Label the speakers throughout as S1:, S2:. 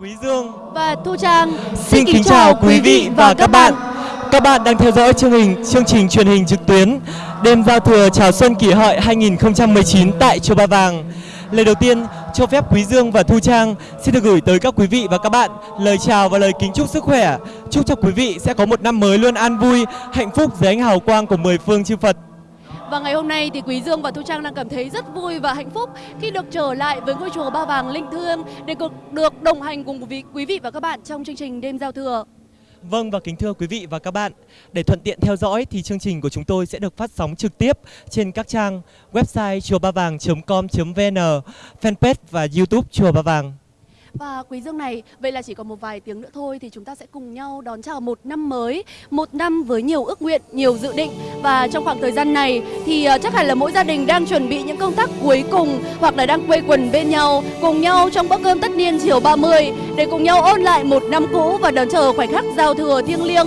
S1: Quý Dương
S2: và Thu Trang.
S1: Xin kính chào quý vị và các bạn. Các bạn đang theo dõi chương trình chương trình truyền hình trực tuyến Đêm giao thừa chào xuân kỷ hợi 2019 tại Chùa Ba Vàng. Lời đầu tiên, cho phép Quý Dương và Thu Trang xin được gửi tới các quý vị và các bạn lời chào và lời kính chúc sức khỏe. Chúc cho quý vị sẽ có một năm mới luôn an vui, hạnh phúc dưới ánh hào quang của mười phương chư Phật.
S2: Và ngày hôm nay thì Quý Dương và Thu Trang đang cảm thấy rất vui và hạnh phúc khi được trở lại với ngôi chùa Ba Vàng linh thương để được đồng hành cùng quý vị và các bạn trong chương trình đêm giao thừa.
S1: Vâng và kính thưa quý vị và các bạn, để thuận tiện theo dõi thì chương trình của chúng tôi sẽ được phát sóng trực tiếp trên các trang website chùa ba vàng.com.vn, fanpage và YouTube chùa Ba Vàng.
S2: Và quý dương này, vậy là chỉ còn một vài tiếng nữa thôi thì chúng ta sẽ cùng nhau đón chào một năm mới, một năm với nhiều ước nguyện, nhiều dự định. Và trong khoảng thời gian này thì ờ, chắc hẳn là mỗi gia đình đang chuẩn bị những công tác cuối cùng hoặc là đang quây quần bên nhau, cùng nhau trong bữa cơm tất niên chiều 30 để cùng nhau ôn lại một năm cũ và đón chờ khoảnh khắc giao thừa thiêng liêng.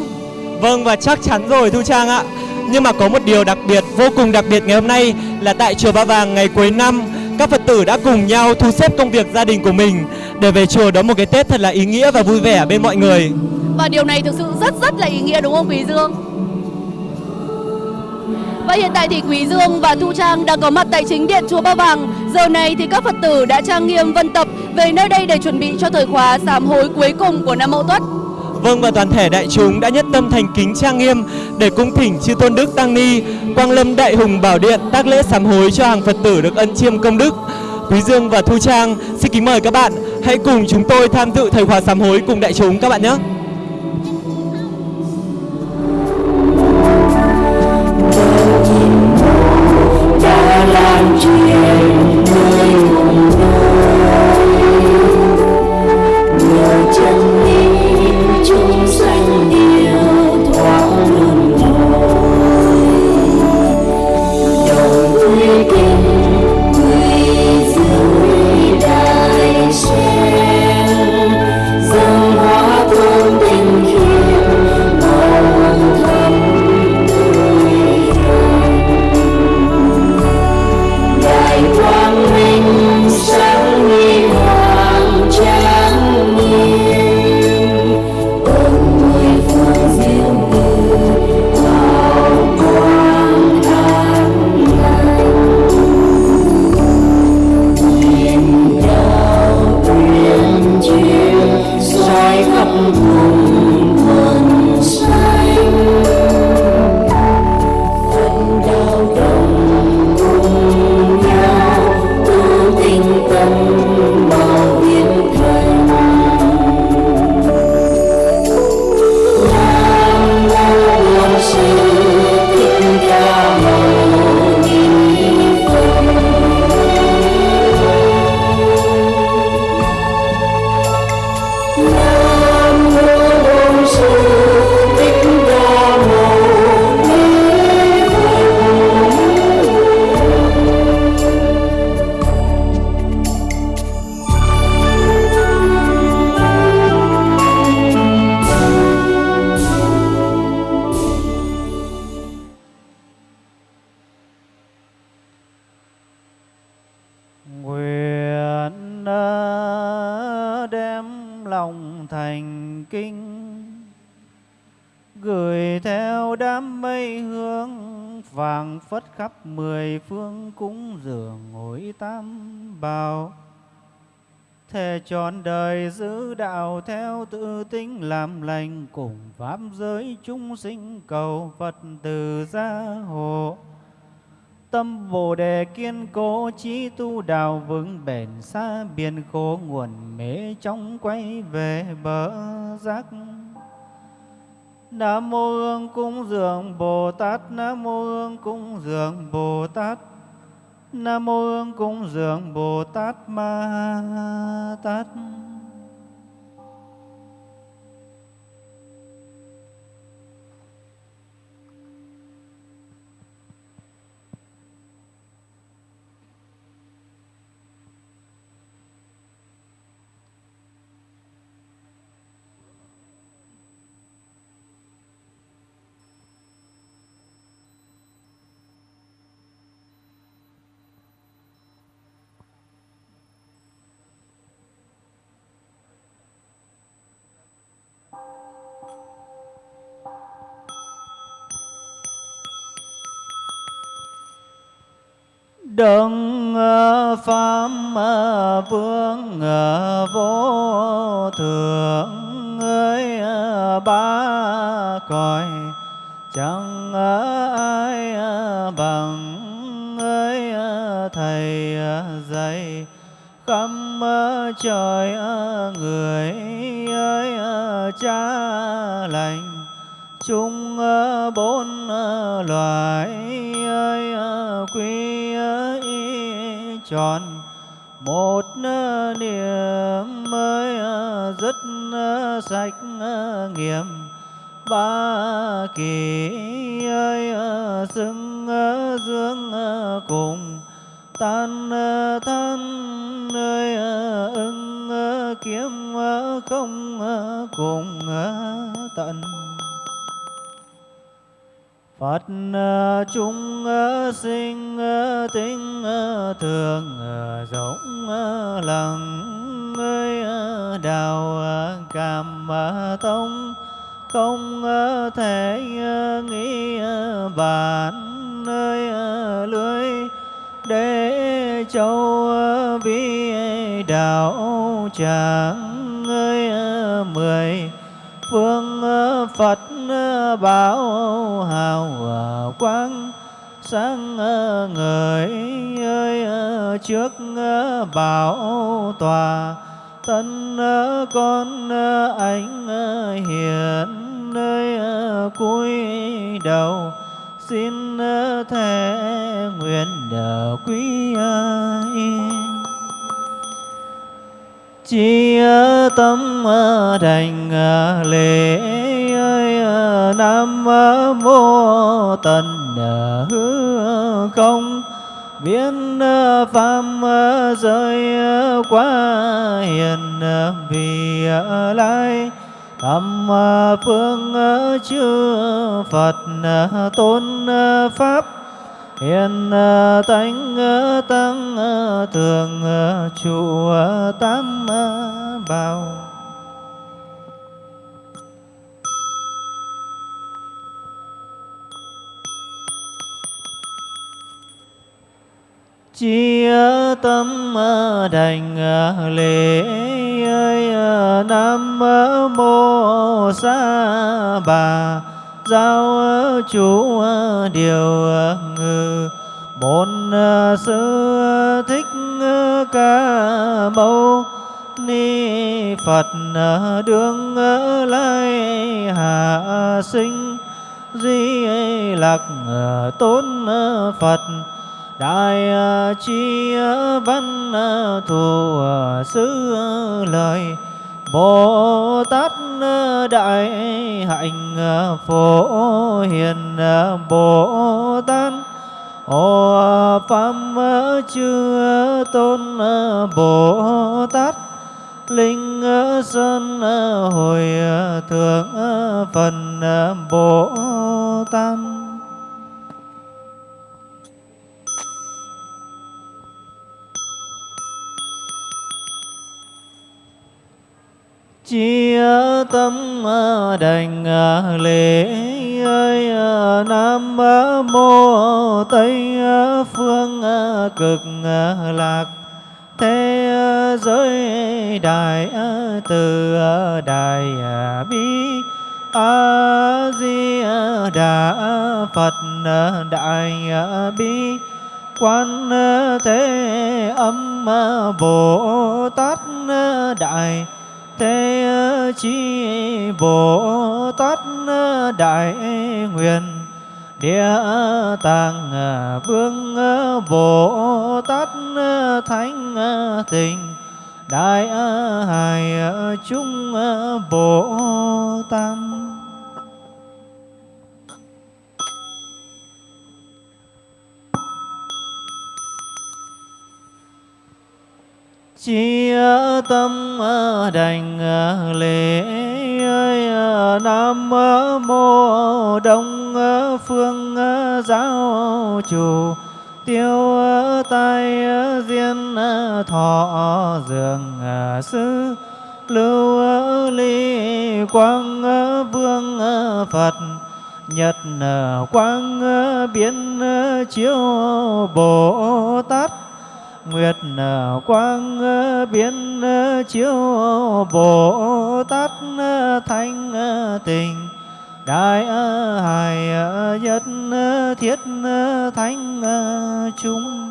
S1: Vâng và chắc chắn rồi Thu Trang ạ. Nhưng mà có một điều đặc biệt, vô cùng đặc biệt ngày hôm nay là tại chùa Ba Vàng ngày cuối năm các Phật tử đã cùng nhau thu xếp công việc gia đình của mình để về chùa đón một cái Tết thật là ý nghĩa và vui vẻ bên mọi người.
S2: Và điều này thực sự rất rất là ý nghĩa đúng không Quý Dương? Và hiện tại thì Quý Dương và Thu Trang đang có mặt tại chính điện chùa Ba Vàng. Giờ này thì các Phật tử đã trang nghiêm vân tập về nơi đây để chuẩn bị cho thời khóa sám hối cuối cùng của năm Mậu Tuất.
S1: Vâng và toàn thể đại chúng đã nhất tâm thành kính trang nghiêm để cung thỉnh chư tôn đức tăng ni, quang lâm đại hùng bảo điện tác lễ sám hối cho hàng phật tử được ân chiêm công đức. Quý dương và thu trang, xin kính mời các bạn hãy cùng chúng tôi tham dự thời khóa sám hối cùng đại chúng các bạn nhé. Phất khắp mười phương cúng dường ngồi tam bảo, thề
S3: trọn đời giữ đạo theo tự tính làm lành cùng pháp giới chúng sinh cầu Phật từ gia hộ. Tâm Bồ đề kiên cố trí tu đạo vững bền xa biển khổ nguồn mê trong quay về bờ giác. Nam mô Hương cung dường Bồ Tát, Nam mô Hương cung dường Bồ Tát. Nam mô Hương cung dường Bồ Tát Ma Tát. Đấng ờ, pháp vương ờ, vô thượng ơi ờ, ba cõi chẳng ai bằng ơi thầy dạy. Khắp trời người ơi cha lành. Chung bốn loài ơi quý tròn. Một niệm mới ờ, rất sạch ờ, nghiệm. Ba kỳ ơi ờ, xưng dương cùng. Tan than nơi ưng kiếm không cùng tận. Phật ờ, chúng ờ, sinh ờ, tính thường rộng lặng ơi đào cảm tông không thể nghĩ bản nơi lưới để châu vi, đạo, tràng ơi mười, phương Phật bảo hào quang sáng ờ, người ơi ờ, trước ờ, bảo tòa tân con anh hiền nơi cuối đầu xin thể nguyện đờ quý ai. Chi tâm thành lễ nam mô tần hư không. Biến pháp rơi quá hiền vì lai. Thầm phương chư phật tôn pháp. Hiện tánh tăng thường trụ tám bảo. Chia tâm ờ, đành ờ, lễ, ơi ờ, nam mô sa bà. Giao chủ điều ngự. Bổn sư thích ca mâu. Ni phật đương lai hạ sinh. Di lạc tôn phật đại à, chi à, văn à, thù sứ lời. Bồ Tát Đại Hạnh Phổ Hiền Bồ Tát ô Pháp Chư Tôn Bồ Tát Linh Sơn Hồi Thượng Phần Bồ Tát chia tâm à, đành à, lễ, ơi à, nam mô, tây phương cực lạc, thế giới, đại từ đại bi, a, di đà phật đại bi, quan thế, âm bồ tát đại thế chi bồ tát đại nguyện. Địa tạng vương bồ tát thánh tình đại hài chúng bồ tát. Chia tâm ờ, đành ờ, lễ ờ, nam mô đông phương giáo chủ. Tiêu tai diên thọ, dường sư. Lưu ly, quang vương phật. Nhật quang biến chiếu, bồ tát nguyệt quang ờ, biến ờ, chiếu bồ tát ờ, thanh tình. Đại hải nhất thiết thánh chúng.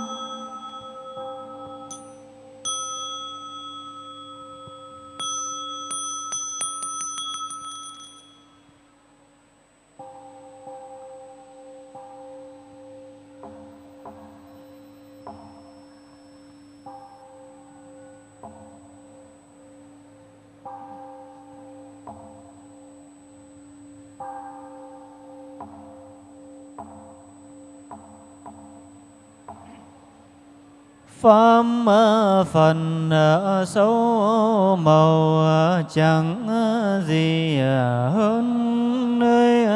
S3: Pháp phần sâu màu chẳng gì hơn, nơi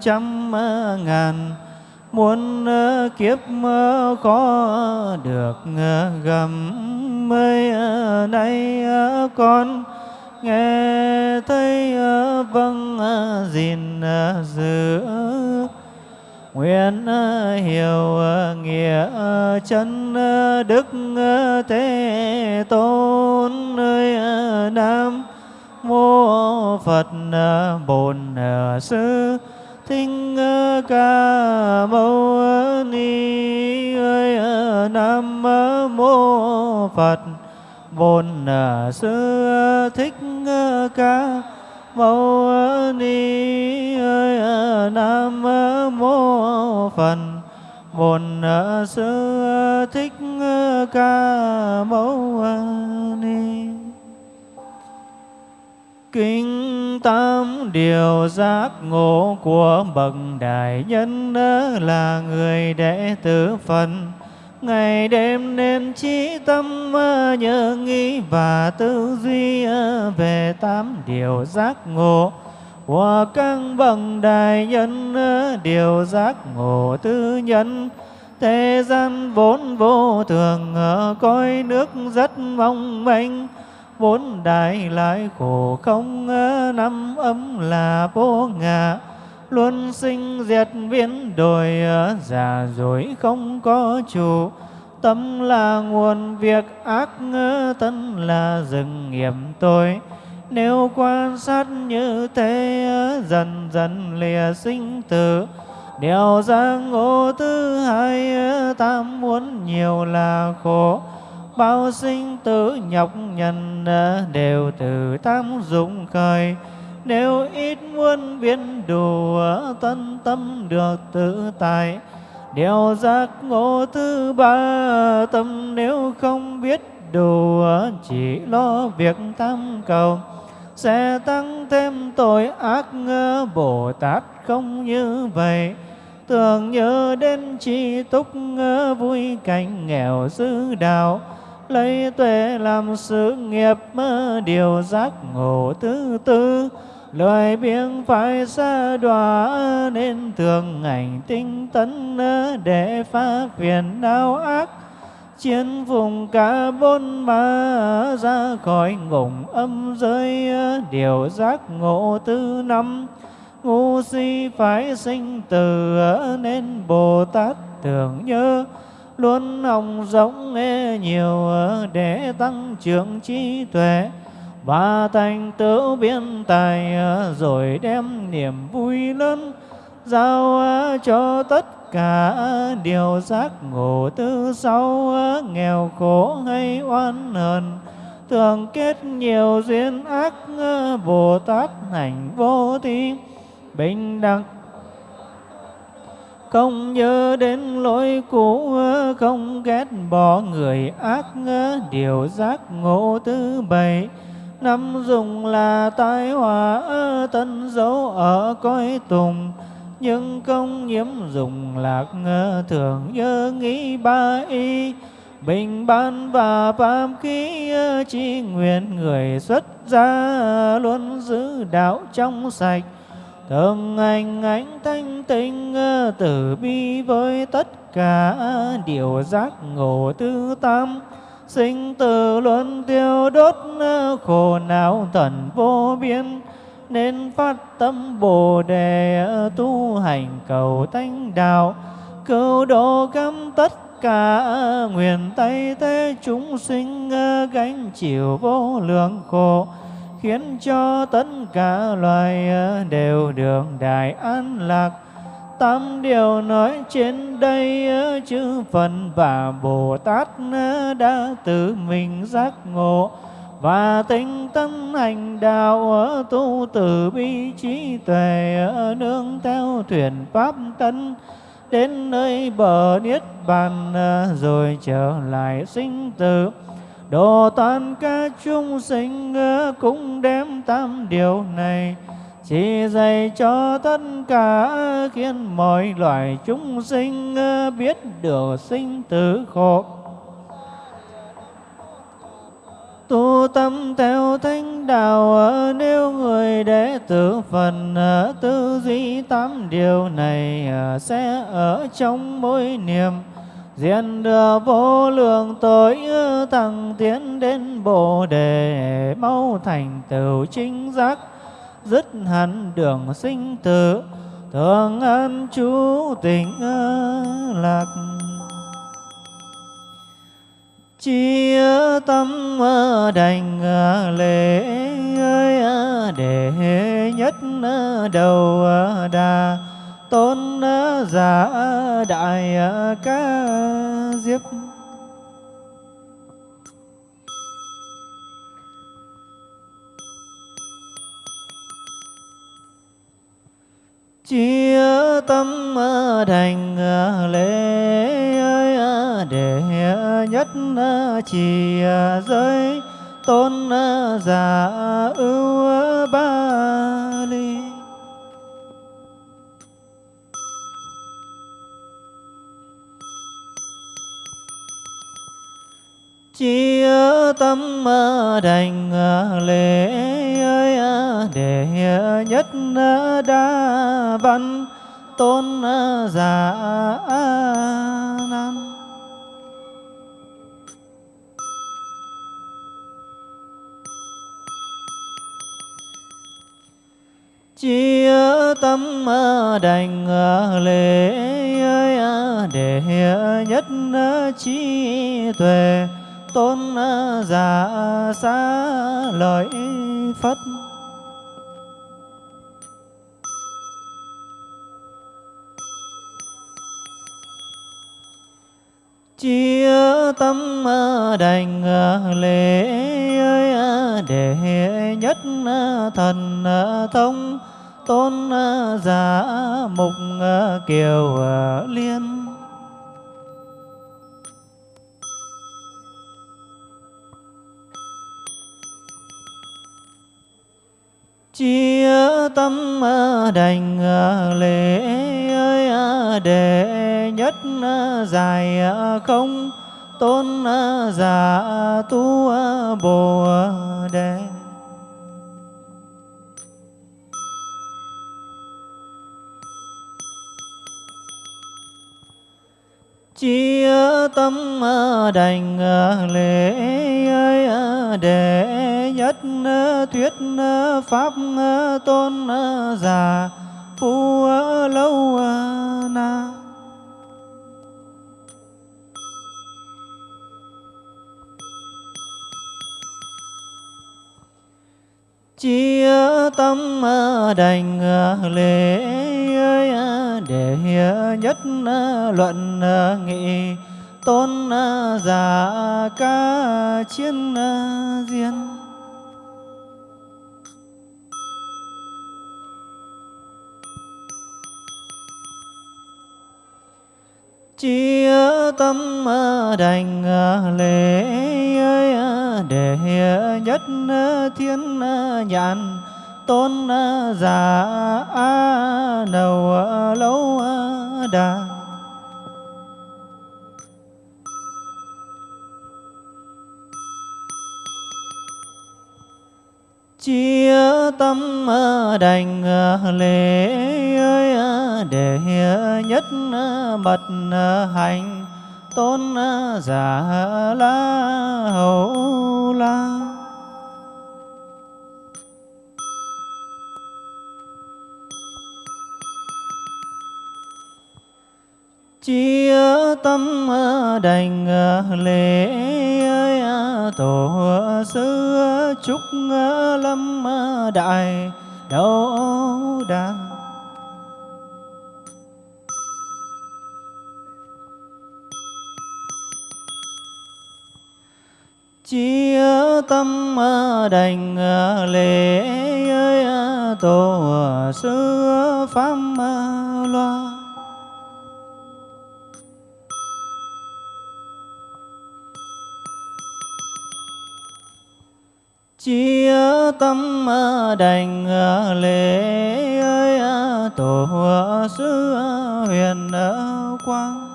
S3: trăm ngàn muốn kiếp có được gầm mây nay con nghe thấy vâng gìn giữ nguyện ờ, hiểu ờ, nghĩa ờ, chân đức thế tôn nơi nam mô phật bổn sư thích ca mâu ni ơi nam mô phật, bổn sư thích ca mâu ni. ơi À, nam mô phật. Bổn à, sư à, thích ca mâu ni. Kinh tam điều giác ngộ của bậc đại nhân là người đệ tử phật. Ngày đêm nên trí tâm nhớ nghĩ và tư duy về tám điều giác ngộ. Hòa căng bậc đại nhân điều giác ngộ tư nhân. Thế gian vốn vô thường coi nước rất mong manh. Vốn đại lại khổ không năm ấm là vô ngã. Luôn sinh diệt biến đổi già rồi không có chủ. Tâm là nguồn việc ác thân là rừng nghiệp tôi nếu quan sát như thế, dần dần lìa sinh tử. Điều giang ngộ thứ hai tam muốn nhiều là khổ. Bao sinh tử nhọc nhằn, đều từ tam dụng khởi. Nếu ít muốn biến đủ, tân tâm được tự tại. Điều giác ngộ thứ ba, tâm nếu không biết đủ, chỉ lo việc tam cầu sẽ tăng thêm tội ác ngơ bồ tát không như vậy. Tưởng nhớ đến chi túc ngơ vui cảnh nghèo dư đạo, lấy tuệ làm sự nghiệp mơ điều giác ngộ thứ tư. Lời biếng phải xa đọa nên thường ảnh tinh tấn để phá phiền đau ác chiến vùng cả bốn ma ra khỏi ngủng âm giới, điều giác ngộ tư năm. Ngu si phải sinh từ nên bồ tát tưởng nhớ, luôn hồng rộng nghe nhiều để tăng trưởng trí tuệ. Và thành tựu biên tài, rồi đem niềm vui lớn giao cho tất cả điều giác ngộ tư sau nghèo khổ hay oan hờn. Thường kết nhiều duyên ác bồ tát hành vô thi. Bình đẳng, không nhớ đến lỗi cũ không ghét bỏ người ác điều giác ngộ thứ bảy. Năm dùng là tai họa tân dấu ở cõi tùng nhưng không nhiễm dùng lạc thường nhớ nghĩ ba y. Bình ban và pháp khí chi nguyện người xuất gia luôn giữ đạo trong sạch. Thường anh ánh thanh tinh tử bi với tất cả điều giác ngộ tư tam. Sinh tử luân tiêu đốt khổ não tận vô biên nên phát tâm bồ đề, tu hành cầu tánh đạo. Cứu độ cam tất cả nguyện tay thế chúng sinh, gánh chịu vô lượng khổ, khiến cho tất cả loài đều được đại an lạc. Tám điều nói trên đây, chư Phật và Bồ Tát đã tự mình giác ngộ và tinh tấn hành đạo tu từ bi trí tuệ nương theo thuyền pháp tấn đến nơi bờ niết bàn ờ, rồi trở lại sinh tử. Độ toàn ca chúng sinh ờ, cũng đem tam điều này, chỉ dạy cho tất cả khiến mọi loài chúng sinh ờ, biết được sinh tử khổ. Tu tâm theo thánh đạo nếu người đệ tử phần tư duy tám điều này à, sẽ ở trong mỗi niệm. Diện được vô lượng tội thẳng tiến đến bồ đề, mau thành tựu chính giác, dứt hẳn đường sinh tử thường an trú tình lạc chia tâm ờ, đành ờ, lễ ờ, để nhất đầu đà. Tôn giả đại ca diếp. Chia tâm ờ, thành ờ, lễ ờ, để nhất chỉ giới, tôn giả, ưu ba ly. Chia tâm đành lễ để nhất ờ, đa văn, tôn ờ, giả nan. Chia tâm ờ, đành lễ để nhất trí tuệ, tôn giả xa lợi, phất. Chia tâm à, đành à, lễ à, để nhất thần thông tôn giả mục kiều liên. Chia tâm à, đành à, lễ à, để nhất dài không tôn giả tu bồ đề chia tâm ờ, đành ờ, lễ ờ, để nhất thuyết pháp tôn giả phu lâu na. Chia tâm à, đành à, lễ à, để nhất luận nghị tôn giả ca chiến diên chia tâm ờ, đành ờ, lễ ờ, để nhất thiên nhãn tôn giả đầu lâu đà. Chia tâm à, đành à, lễ à, để nhất bật hành tôn giả la hầu la. chia tâm à, đành à, lễ à, tổ sư chúc lâm đại, đấu đa chia tâm đành lễ tổ sư pháp loa chia tâm đành à, lễ ơi à, tổ à, sư huyền quang.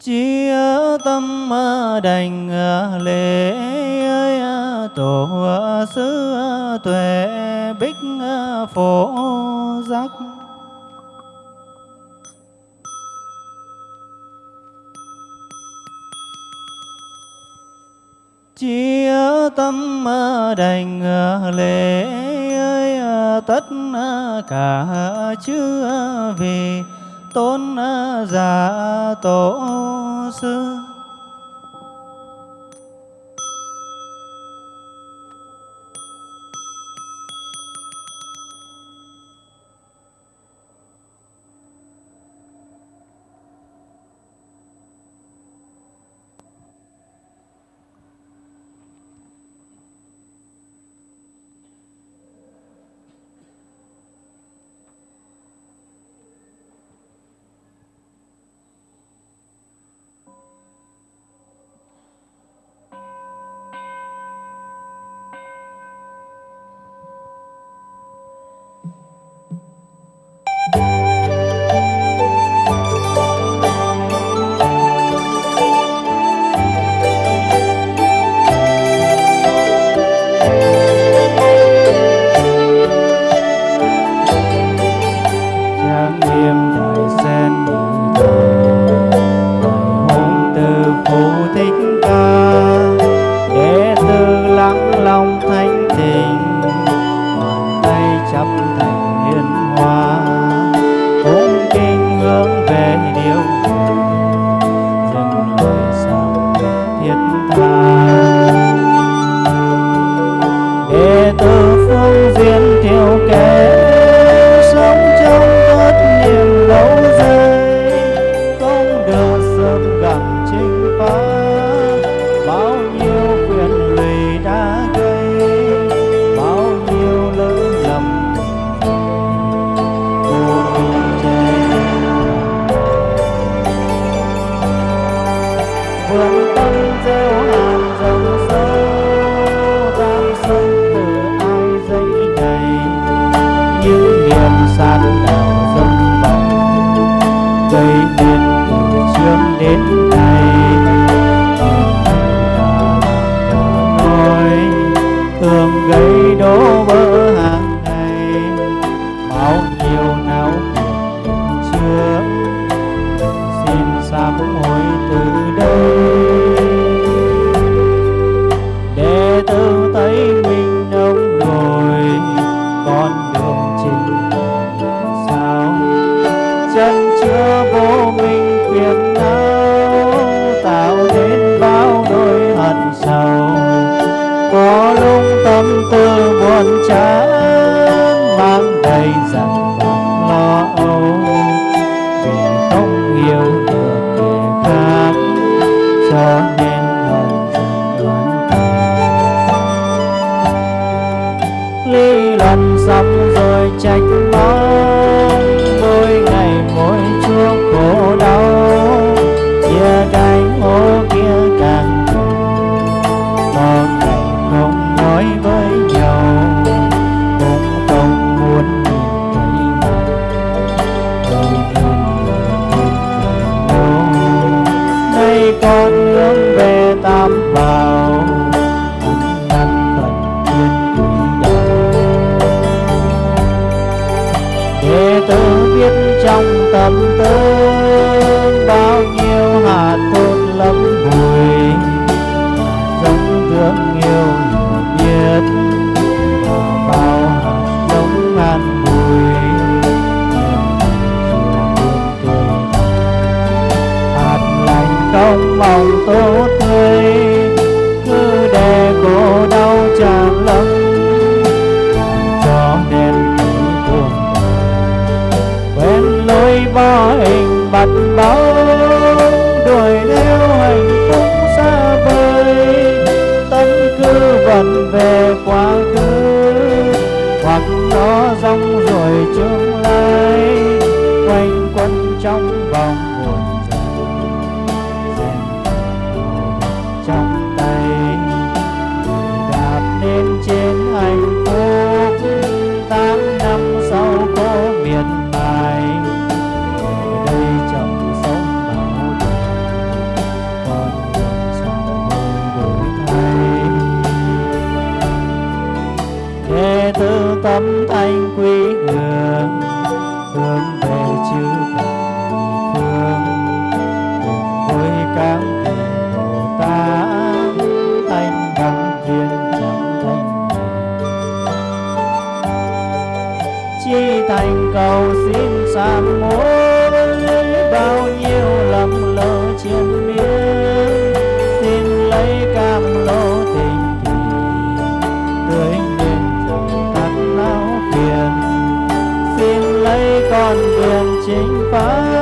S3: Chia tâm đành lễ ơi tổ sư tuệ bích phổ giác. chia tâm à, đành à, lễ ơi tất cả chư vì tôn giả tổ sư. mặt bóng đuổi theo hạnh phúc xa vời. Tâm cứ vặn về đường chính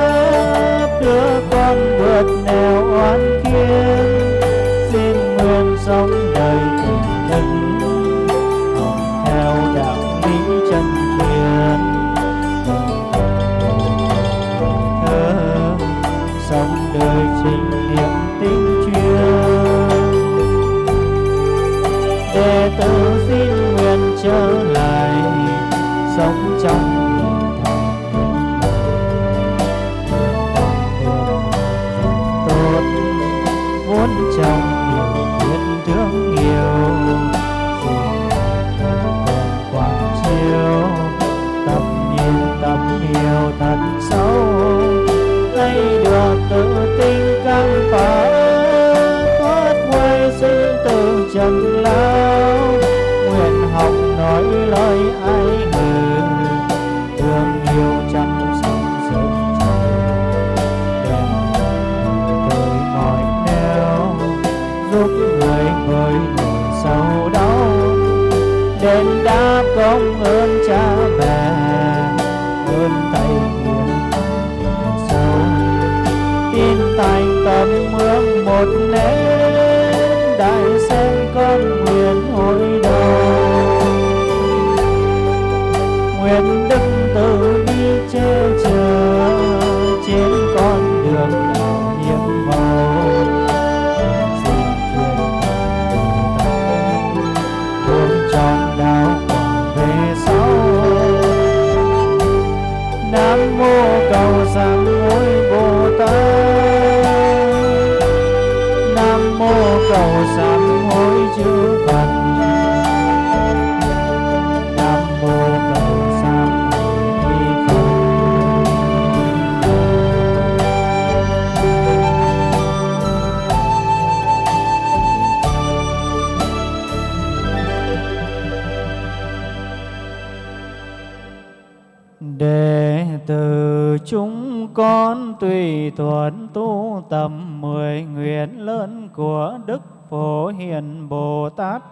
S3: đệ tử chúng con tùy thuận tu tầm mười nguyện lớn của đức phổ hiền bồ tát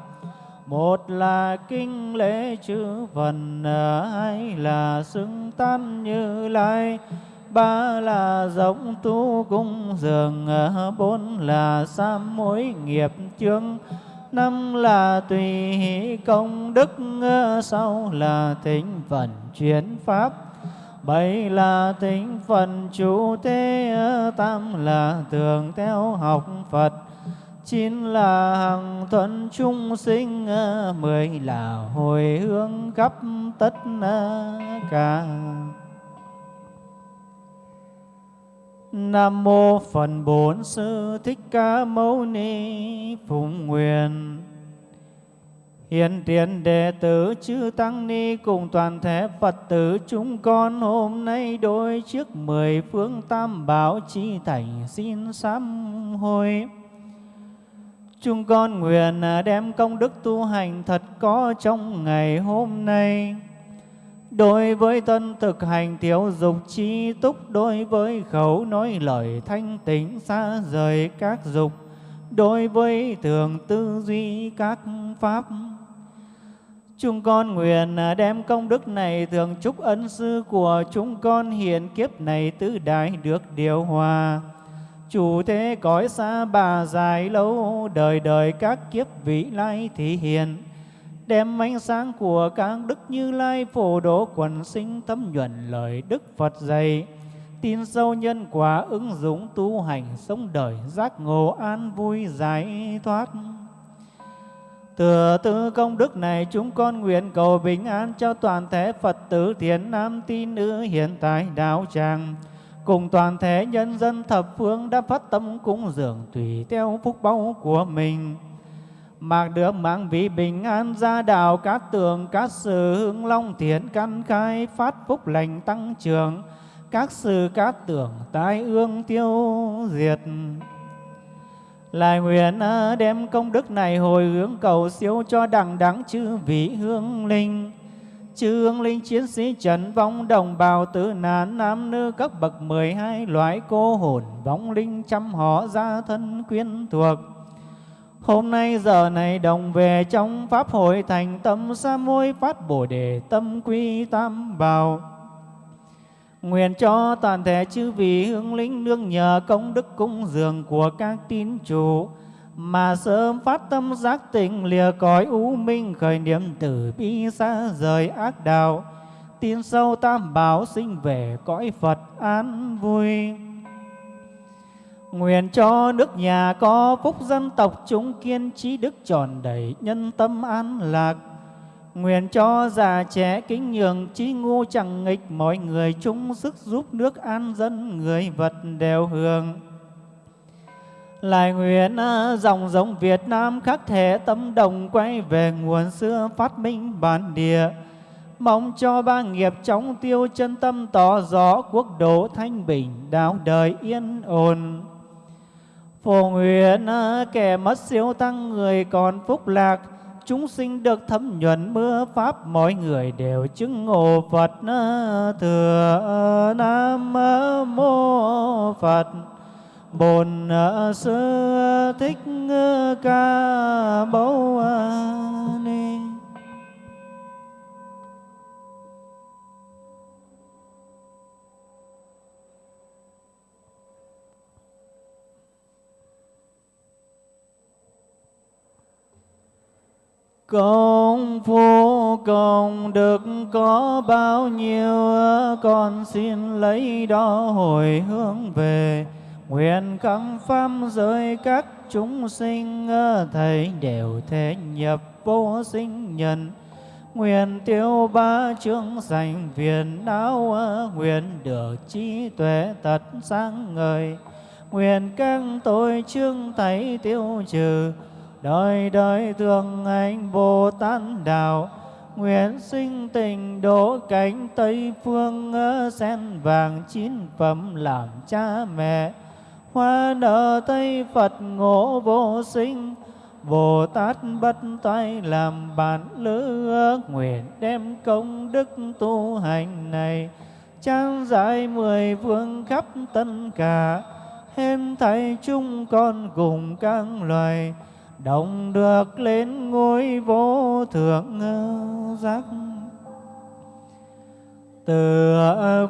S3: một là kinh lễ chư phần hai là xưng tan như lai, ba là giống tu cung dường, bốn là sam mối nghiệp chương năm là tùy hỷ công đức sau là thính phần chuyển pháp. Bảy là thính phần chủ thế tam là tường theo học phật. Chín là hằng thuận chung sinh mười là hồi hướng khắp tất cả. Nam mô Phật Bổn Sư Thích Ca Mâu Ni Phụng Nguyện Hiện tiền đệ tử chư Tăng Ni cùng toàn thể Phật tử chúng con hôm nay đôi trước mười phương tam bảo chi thành xin sám hối. Chúng con nguyện đem công đức tu hành thật có trong ngày hôm nay. Đối với thân thực hành thiếu dục chi túc, đối với khẩu nói lời thanh tịnh xa rời các dục, đối với thường tư duy các pháp. Chúng con nguyện đem công đức này thường chúc ân sư của chúng con hiện kiếp này tứ đại được điều hòa. chủ thế cõi xa bà dài lâu đời đời các kiếp vị lai thị hiện đem ánh sáng của các đức như lai phổ độ quần sinh thấm nhuận lời đức phật dạy. Tin sâu nhân quả ứng dụng tu hành sống đời giác ngộ an vui giải thoát. Thừa tư công đức này chúng con nguyện cầu bình an cho toàn thể Phật tử thiện nam tín nữ hiện tại đạo tràng. Cùng toàn thể nhân dân thập phương đã phát tâm cúng dường tùy theo phúc báu của mình mà được mạng vị bình an gia đạo, các tường, các sự hương long thiện căn khai, phát phúc lành tăng trưởng. Các sự, các tưởng, tai ương tiêu diệt. Lại nguyện à, đem công đức này hồi hướng cầu siêu cho đẳng đẳng chư vị hương linh. Chư hương linh chiến sĩ trần vong đồng bào tử nạn, nam nữ các bậc mười hai, loại cô hồn vong linh trăm họ gia thân quyến thuộc. Hôm nay giờ này đồng về trong Pháp hội thành tâm sa môi phát bồ đề tâm quy tam bảo. Nguyện cho toàn thể chư vị hương linh nương nhờ công đức cung dường của các tín chủ, mà sớm phát tâm giác tỉnh lìa cõi u minh khởi niệm tử bi xa rời ác đạo, tin sâu tam bảo sinh về cõi Phật an vui. Nguyện cho nước nhà có phúc dân tộc chúng kiên trí đức tròn đầy nhân tâm an lạc. Nguyện cho già trẻ kính nhường trí ngu chẳng nghịch mọi người chung sức giúp nước an dân người vật đều hưởng. Lại nguyện à, dòng giống Việt Nam khắc thể tâm đồng quay về nguồn xưa phát minh bản địa. Mong cho ba nghiệp chóng tiêu chân tâm tỏ rõ quốc độ thanh bình, đạo đời yên ổn. Phổ nguyện ờ, kẻ mất siêu tăng người còn phúc lạc, chúng sinh được thấm nhuận mưa pháp mọi người đều chứng ngộ Phật ờ, thừa ờ, Nam mô Phật. Bồn sư thích ca mâu ni. Công phu, công đức có bao nhiêu con xin lấy đó hồi hướng về. Nguyện các pháp giới các chúng sinh thầy đều thể nhập vô sinh nhân. Nguyện tiêu ba chương sanh phiền não nguyện được trí tuệ tật sáng ngời. Nguyện các tội chương thấy tiêu trừ đời đời thương anh Bồ Tát đạo, nguyện sinh tình đỗ cánh Tây phương sen vàng chín phẩm làm cha mẹ. Hoa nở Tây Phật ngộ vô sinh Bồ Tát bất tay làm bạn lữ nguyện đem công đức tu hành này. Trang giải mười phương khắp tất cả hết thảy chúng con cùng các loài đồng được lên ngôi vô thượng ờ, giác. Từ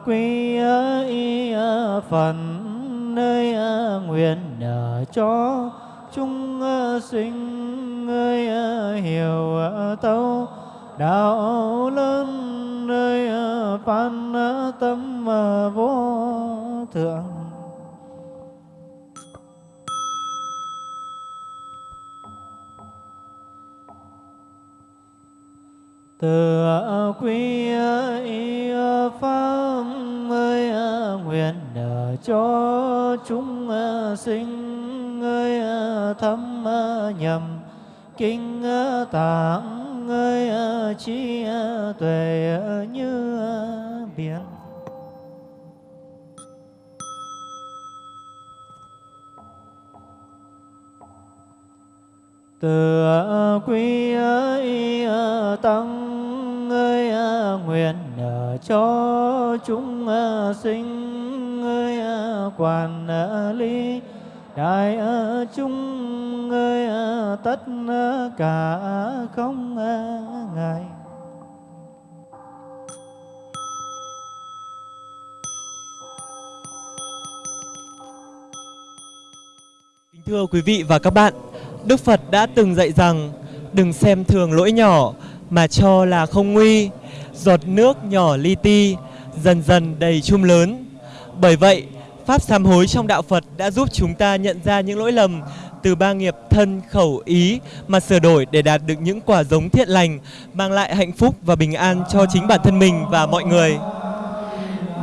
S3: quy ờ, y ờ, phần nơi nguyện cho chúng sinh ơi hiểu tâu. Đạo lớn nơi phan tâm vô thượng. Từ quy y pháp ơi nguyện cho chúng sinh ơi thâm nhầm, kinh tạng ơi trí tuệ như biển. Từ quy y tăng nguyện nhờ cho chúng ờ, sinh ơi ờ, quản ờ, lý đại chúng ơi tất cả không ngại.
S1: Thưa quý vị và các bạn, Đức Phật đã từng dạy rằng đừng xem thường lỗi nhỏ mà cho là không nguy, giọt nước nhỏ li ti, dần dần đầy chum lớn. Bởi vậy, Pháp sám hối trong đạo Phật đã giúp chúng ta nhận ra những lỗi lầm từ ba nghiệp thân, khẩu, ý mà sửa đổi để đạt được những quả giống thiện lành, mang lại hạnh phúc và bình an cho chính bản thân mình và mọi người.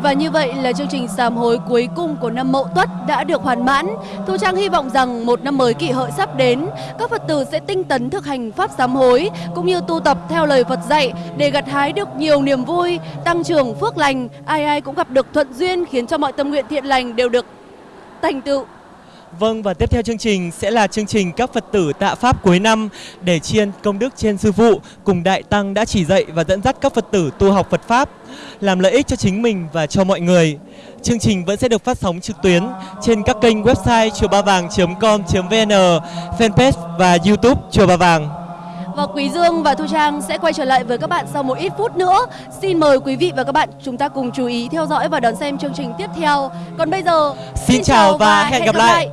S2: Và như vậy là chương trình sám hối cuối cùng của năm Mậu Tuất đã được hoàn mãn. Thu Trang hy vọng rằng một năm mới kỷ hợi sắp đến, các Phật tử sẽ tinh tấn thực hành pháp sám hối cũng như tu tập theo lời Phật dạy để gặt hái được nhiều niềm vui, tăng trưởng phước lành, ai ai cũng gặp được thuận duyên khiến cho mọi tâm nguyện thiện lành đều được thành tựu.
S1: Vâng và tiếp theo chương trình sẽ là chương trình các Phật tử tạ Pháp cuối năm để chiên công đức trên sư phụ cùng Đại Tăng đã chỉ dạy và dẫn dắt các Phật tử tu học Phật Pháp làm lợi ích cho chính mình và cho mọi người. Chương trình vẫn sẽ được phát sóng trực tuyến trên các kênh website chùa ba vàng.com.vn, fanpage và youtube chùa ba vàng.
S2: Và Quý Dương và Thu Trang sẽ quay trở lại với các bạn sau một ít phút nữa. Xin mời quý vị và các bạn chúng ta cùng chú ý theo dõi và đón xem chương trình tiếp theo. Còn bây giờ,
S1: Xin chào và hẹn gặp lại.